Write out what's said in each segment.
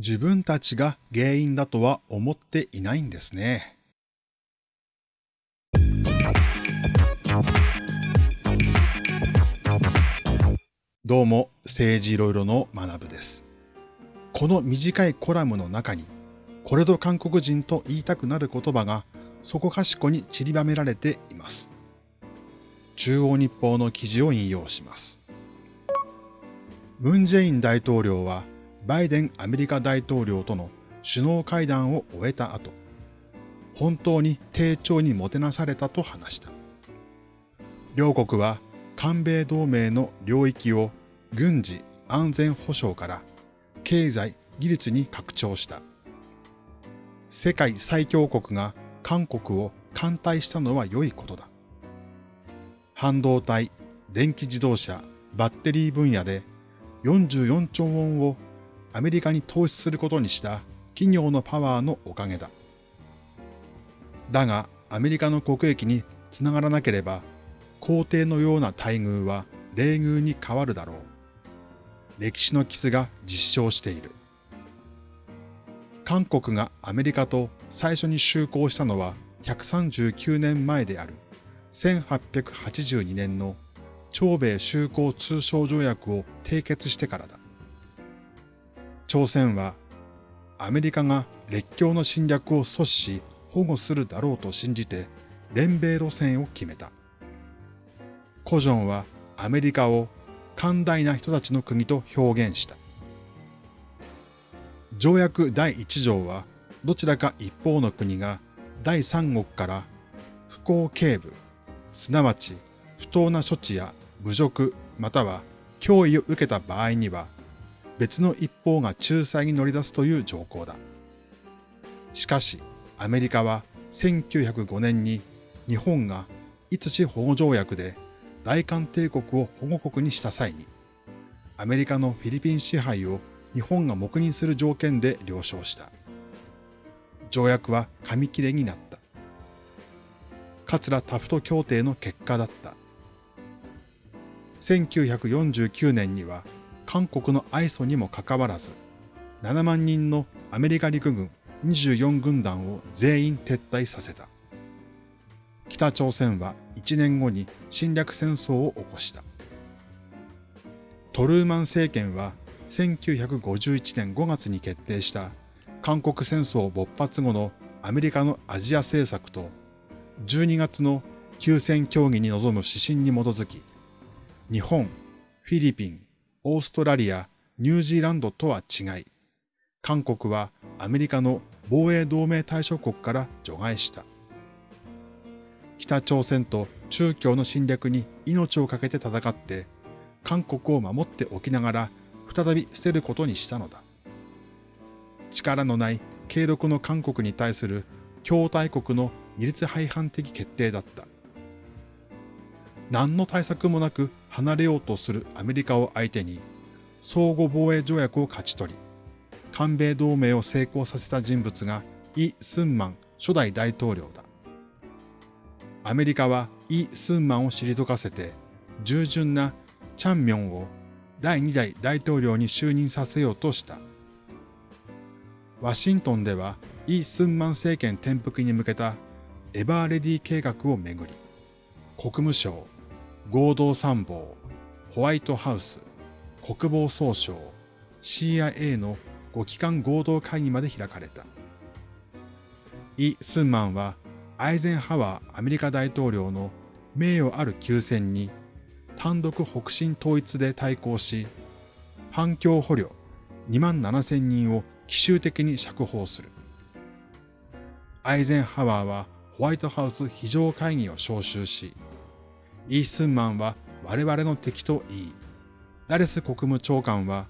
自分たちが原因だとは思っていないんですね。どうも、政治いろいろの学部です。この短いコラムの中に、これぞ韓国人と言いたくなる言葉がそこかしこに散りばめられています。中央日報の記事を引用します。ムン・ジェイン大統領はバイデンアメリカ大統領との首脳会談を終えた後、本当に丁重にもてなされたと話した。両国は韓米同盟の領域を軍事安全保障から経済技術に拡張した。世界最強国が韓国を艦隊したのは良いことだ。半導体、電気自動車、バッテリー分野で44兆ウォンをアメリカに投資することにした企業のパワーのおかげだ。だが、アメリカの国益につながらなければ、皇帝のような待遇は冷遇に変わるだろう。歴史のキスが実証している。韓国がアメリカと最初に就航したのは139年前である1882年の朝米修好通商条約を締結してからだ。朝鮮はアメリカが列強の侵略を阻止し保護するだろうと信じて連米路線を決めた。コジョンはアメリカを寛大な人たちの国と表現した。条約第1条はどちらか一方の国が第三国から不公警部、すなわち不当な処置や侮辱または脅威を受けた場合には別の一方が仲裁に乗り出すという条項だ。しかし、アメリカは1905年に日本がいつし保護条約で大韓帝国を保護国にした際に、アメリカのフィリピン支配を日本が黙認する条件で了承した。条約は紙切れになった。桂タフト協定の結果だった。1949年には韓国の愛想にもかかわらず、7万人のアメリカ陸軍24軍団を全員撤退させた。北朝鮮は1年後に侵略戦争を起こした。トルーマン政権は1951年5月に決定した韓国戦争勃発後のアメリカのアジア政策と12月の休戦協議に臨む指針に基づき、日本、フィリピン、オーストラリア、ニュージーランドとは違い、韓国はアメリカの防衛同盟対象国から除外した。北朝鮮と中共の侵略に命を懸けて戦って、韓国を守っておきながら再び捨てることにしたのだ。力のない継続の韓国に対する共大国の二律背反的決定だった。何の対策もなく離れようとするアメリカを相手に相互防衛条約を勝ち取り、韓米同盟を成功させた人物がイ・スンマン初代大統領だ。アメリカはイ・スンマンを退かせて、従順なチャンミョンを第2代大統領に就任させようとした。ワシントンではイ・スンマン政権転覆に向けたエバーレディ計画をめぐり、国務省、合同参謀、ホワイトハウス、国防総省、CIA の5機関合同会議まで開かれた。イ・スンマンはアイゼンハワーアメリカ大統領の名誉ある休戦に単独北進統一で対抗し、反共捕虜2万7千人を奇襲的に釈放する。アイゼンハワーはホワイトハウス非常会議を招集し、イースンマンは我々の敵と言い、ダレス国務長官は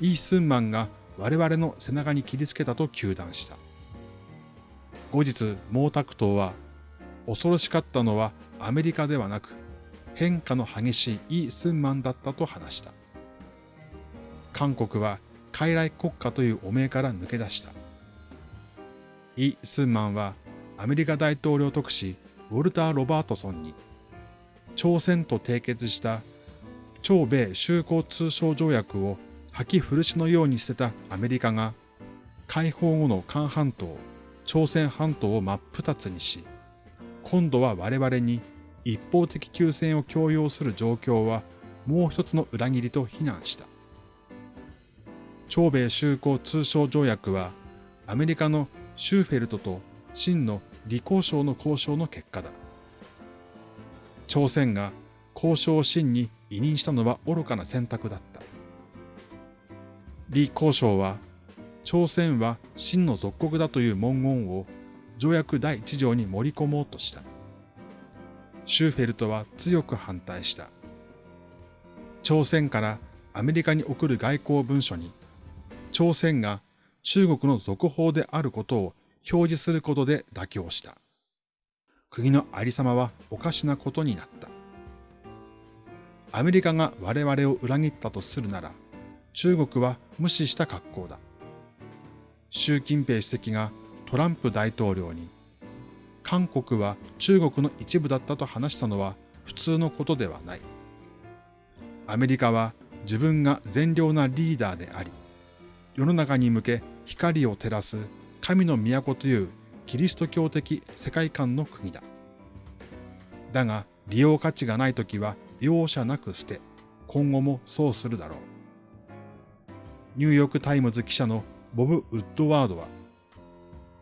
イースンマンが我々の背中に切りつけたと糾弾した。後日、毛沢東は、恐ろしかったのはアメリカではなく、変化の激しいイー・スンマンだったと話した。韓国は傀儡国家という汚名から抜け出した。イ・スンマンはアメリカ大統領特使ウォルター・ロバートソンに朝鮮と締結した朝米修好通商条約を吐き古しのように捨てたアメリカが解放後の韓半島、朝鮮半島を真っ二つにし、今度は我々に一方的休戦を強要する状況はもう一つの裏切りと非難した。朝米修好通商条約はアメリカのシューフェルトと真の李交渉の交渉の結果だ。朝鮮が交渉を真に委任したのは愚かな選択だった。李交渉は朝鮮は真の属国だという文言を条約第一条に盛り込もうとした。シューフェルトは強く反対した。朝鮮からアメリカに送る外交文書に、朝鮮が中国の続報であることを表示することで妥協した。国のありさまはおかしなことになった。アメリカが我々を裏切ったとするなら、中国は無視した格好だ。習近平主席がトランプ大統領に、韓国は中国の一部だったと話したのは普通のことではない。アメリカは自分が善良なリーダーであり、世の中に向け光を照らす神の都というキリスト教的世界観の国だ。だが利用価値がないときは容赦なく捨て、今後もそうするだろう。ニューヨークタイムズ記者のボブ・ウッドワードは、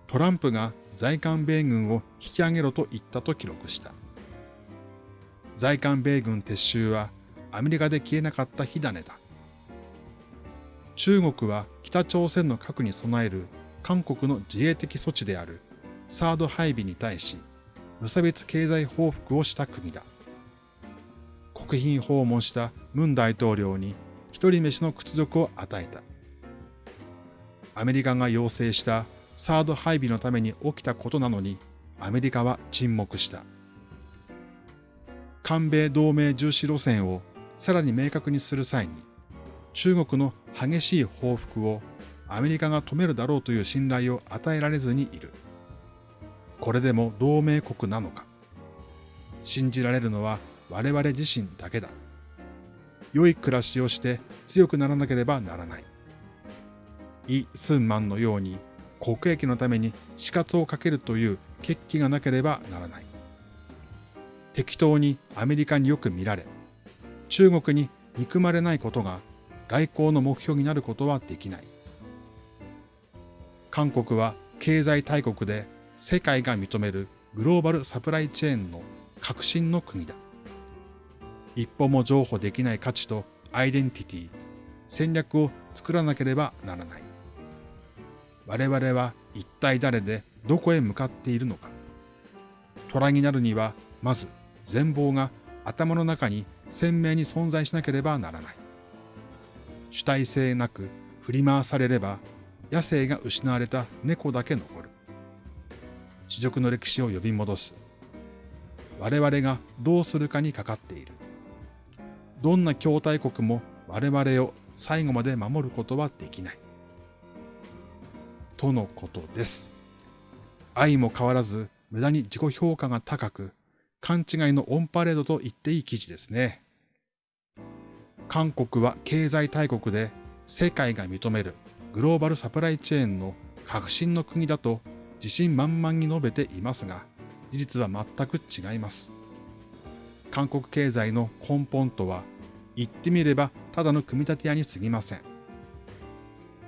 トランプが在韓米軍を引き上げろと言ったと記録した。在韓米軍撤収はアメリカで消えなかった火種だ。中国は北朝鮮の核に備える韓国の自衛的措置であるサード配備に対し無差別経済報復をした国だ。国賓訪問したムン大統領に一人飯の屈辱を与えた。アメリカが要請したサード配備のために起きたことなのにアメリカは沈黙した。韓米同盟重視路線をさらに明確にする際に中国の激しい報復をアメリカが止めるだろうという信頼を与えられずにいる。これでも同盟国なのか。信じられるのは我々自身だけだ。良い暮らしをして強くならなければならない。イ・スンマンのように国益のために死活をかけるという決起がなければならない。適当にアメリカによく見られ、中国に憎まれないことが外交の目標になることはできない。韓国は経済大国で世界が認めるグローバルサプライチェーンの革新の国だ。一歩も譲歩できない価値とアイデンティティ、戦略を作らなければならない。我々は一体誰でどこへ向かっているのか。虎になるには、まず全貌が頭の中に鮮明に存在しなければならない。主体性なく振り回されれば野生が失われた猫だけ残る。地辱の歴史を呼び戻す。我々がどうするかにかかっている。どんな筐体国も我々を最後まで守ることはできない。とのことです。愛も変わらず無駄に自己評価が高く、勘違いのオンパレードと言っていい記事ですね。韓国は経済大国で世界が認めるグローバルサプライチェーンの革新の国だと自信満々に述べていますが、事実は全く違います。韓国経済の根本とは、言ってみればただの組み立て屋に過ぎません。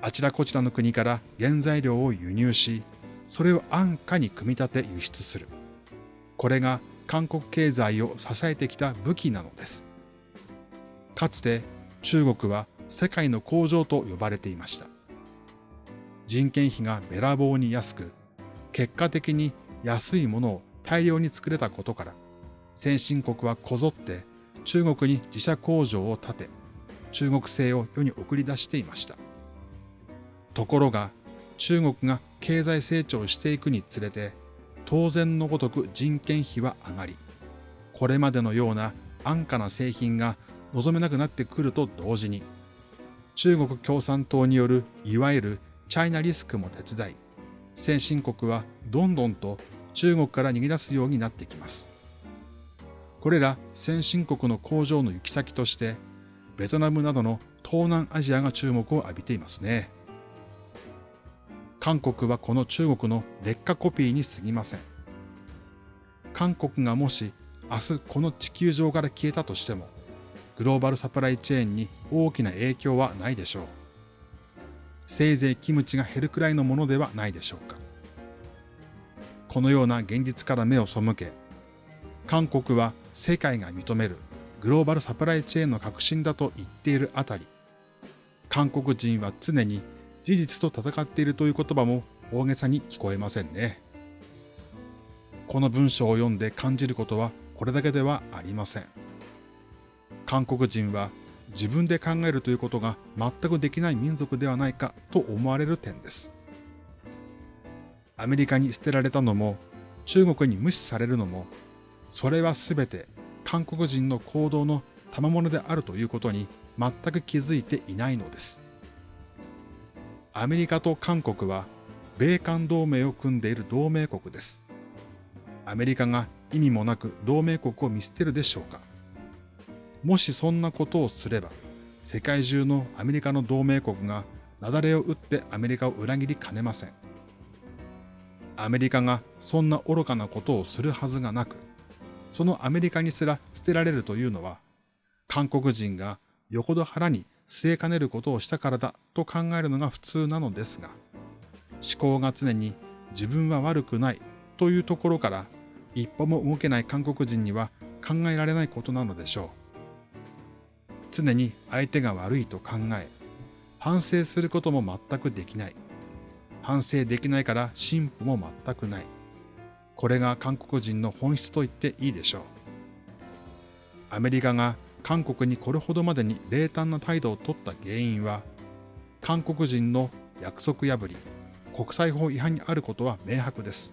あちらこちらの国から原材料を輸入し、それを安価に組み立て輸出する。これが韓国経済を支えてきた武器なのです。かつて中国は世界の工場と呼ばれていました。人件費がべらぼうに安く、結果的に安いものを大量に作れたことから、先進国はこぞって中国に自社工場を建て、中国製を世に送り出していました。ところが、中国が経済成長していくにつれて、当然のごとく人件費は上がり、これまでのような安価な製品が望めなくなってくると同時に、中国共産党によるいわゆるチャイナリスクも手伝い、先進国はどんどんと中国から逃げ出すようになってきます。これら先進国の工場の行き先として、ベトナムなどの東南アジアが注目を浴びていますね。韓国はこの中国の劣化コピーに過ぎません。韓国がもし明日この地球上から消えたとしても、グローバルサプライチェーンに大きな影響はないでしょう。せいぜいキムチが減るくらいのものではないでしょうか。このような現実から目を背け、韓国は世界が認めるグローバルサプライチェーンの革新だと言っているあたり、韓国人は常に事実と戦っているという言葉も大げさに聞こえませんね。この文章を読んで感じることはこれだけではありません。韓国人は自分で考えるということが全くできない民族ではないかと思われる点です。アメリカに捨てられたのも、中国に無視されるのも、それはすべて韓国人の行動の賜物であるということに全く気づいていないのです。アメリカと韓国は米韓同盟を組んでいる同盟国です。アメリカが意味もなく同盟国を見捨てるでしょうかもしそんなことをすれば、世界中のアメリカの同盟国が雪崩を打ってアメリカを裏切りかねません。アメリカがそんな愚かなことをするはずがなく、そのアメリカにすら捨てられるというのは、韓国人がよほど腹に据えかねることをしたからだと考えるのが普通なのですが、思考が常に自分は悪くないというところから一歩も動けない韓国人には考えられないことなのでしょう。常に相手が悪いと考え、反省することも全くできない。反省できないから進歩も全くない。これが韓国人の本質と言っていいでしょう。アメリカが韓国にこれほどまでに冷淡な態度を取った原因は、韓国人の約束破り、国際法違反にあることは明白です。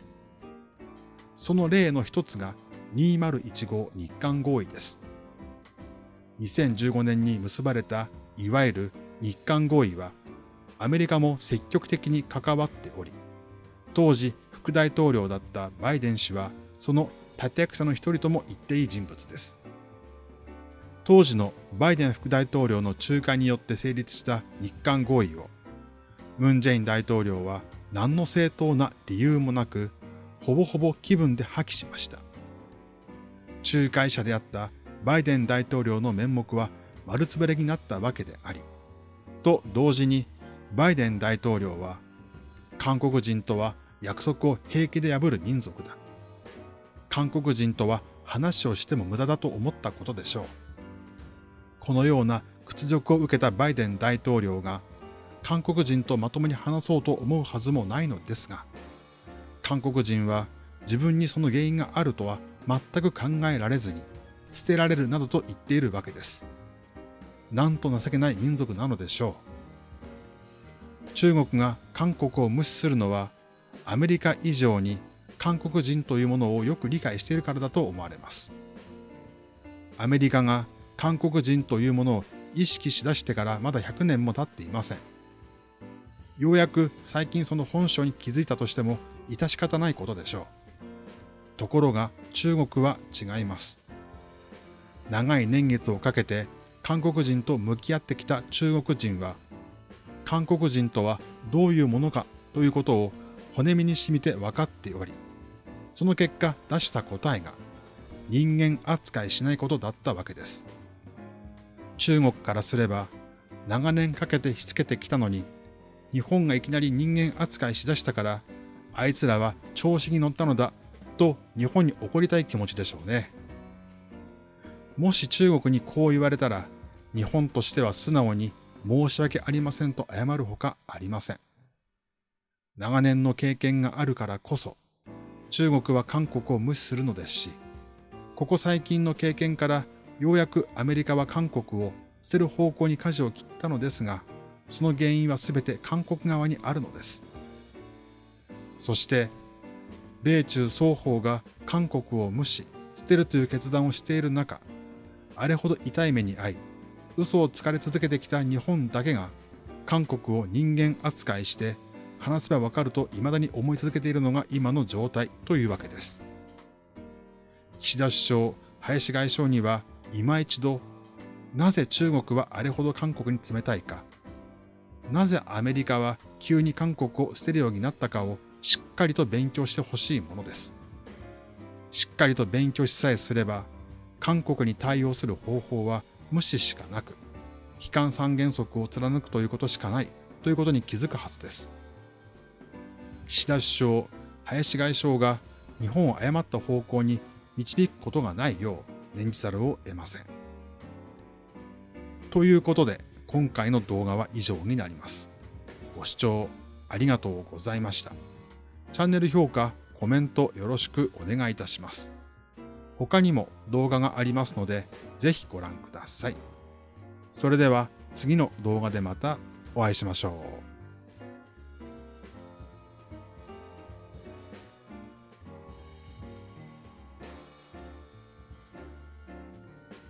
その例の一つが2015日韓合意です。2015年に結ばれたいわゆる日韓合意は、アメリカも積極的に関わっており、当時副大統領だったバイデン氏は、その立役者の一人とも言っていい人物です。当時のバイデン副大統領の仲介によって成立した日韓合意を、ムン・ジェイン大統領は何の正当な理由もなく、ほぼほぼ気分で破棄しました。仲介者であったバイデン大統領の面目は丸つぶれになったわけであり、と同時にバイデン大統領は、韓国人とは約束を平気で破る民族だ。韓国人とは話をしても無駄だと思ったことでしょう。このような屈辱を受けたバイデン大統領が韓国人とまともに話そうと思うはずもないのですが、韓国人は自分にその原因があるとは全く考えられずに、捨てられるなどと言っているわけです。なんと情けない民族なのでしょう。中国が韓国を無視するのは、アメリカ以上に韓国人というものをよく理解しているからだと思われます。アメリカが韓国人というものを意識しだしてからまだ100年も経っていません。ようやく最近その本性に気づいたとしても致し方ないことでしょう。ところが中国は違います。長い年月をかけて韓国人と向き合ってきた中国人は、韓国人とはどういうものかということを骨身に染みて分かっており、その結果出した答えが人間扱いしないことだったわけです。中国からすれば長年かけてしつけてきたのに、日本がいきなり人間扱いしだしたから、あいつらは調子に乗ったのだと日本に怒りたい気持ちでしょうね。もし中国にこう言われたら、日本としては素直に申し訳ありませんと謝るほかありません。長年の経験があるからこそ、中国は韓国を無視するのですし、ここ最近の経験からようやくアメリカは韓国を捨てる方向に舵を切ったのですが、その原因はすべて韓国側にあるのです。そして、米中双方が韓国を無視、捨てるという決断をしている中、あれほど痛い目に遭い、嘘をつかれ続けてきた日本だけが、韓国を人間扱いして、話せばわかると未だに思い続けているのが今の状態というわけです。岸田首相、林外相には今一度、なぜ中国はあれほど韓国に冷たいか、なぜアメリカは急に韓国を捨てるようになったかをしっかりと勉強してほしいものです。しっかりと勉強しさえすれば、韓国に対応する方法は無視しかなく、悲観三原則を貫くということしかないということに気づくはずです。岸田首相、林外相が日本を誤った方向に導くことがないよう念じざるを得ません。ということで、今回の動画は以上になります。ご視聴ありがとうございました。チャンネル評価、コメントよろしくお願いいたします。他にも動画がありますので、ぜひご覧ください。それでは次の動画でまたお会いしましょう。